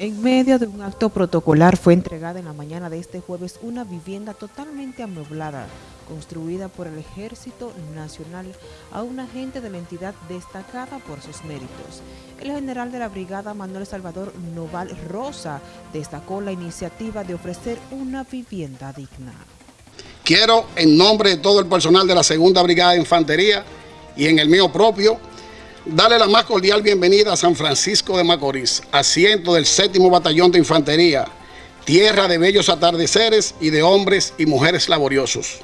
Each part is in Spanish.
En medio de un acto protocolar fue entregada en la mañana de este jueves una vivienda totalmente amueblada, construida por el Ejército Nacional a un agente de la entidad destacada por sus méritos. El general de la brigada Manuel Salvador Noval Rosa destacó la iniciativa de ofrecer una vivienda digna. Quiero, en nombre de todo el personal de la Segunda Brigada de Infantería y en el mío propio, Dale la más cordial bienvenida a San Francisco de Macorís, asiento del séptimo batallón de infantería, tierra de bellos atardeceres y de hombres y mujeres laboriosos.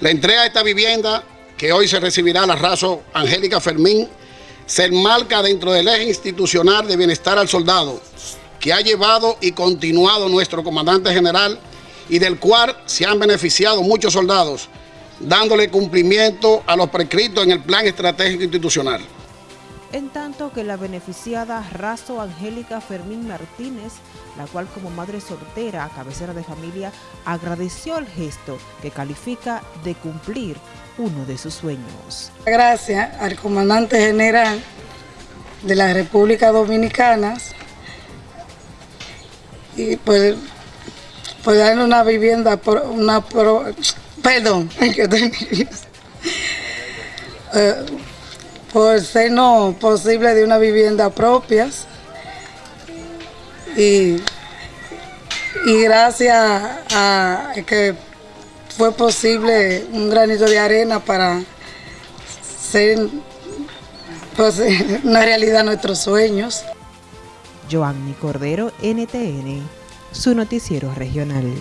La entrega de esta vivienda, que hoy se recibirá la raza Angélica Fermín, se enmarca dentro del eje institucional de bienestar al soldado, que ha llevado y continuado nuestro comandante general y del cual se han beneficiado muchos soldados, dándole cumplimiento a los prescritos en el plan estratégico institucional en tanto que la beneficiada Razo Angélica Fermín Martínez, la cual como madre soltera, cabecera de familia, agradeció el gesto que califica de cumplir uno de sus sueños. Gracias al comandante general de la República Dominicana y por, por darle una vivienda, por una, perdón, que estoy por ser no posible de una vivienda propia. Y, y gracias a que fue posible un granito de arena para ser pues, una realidad nuestros sueños. Joanny Cordero, NTN, su noticiero regional.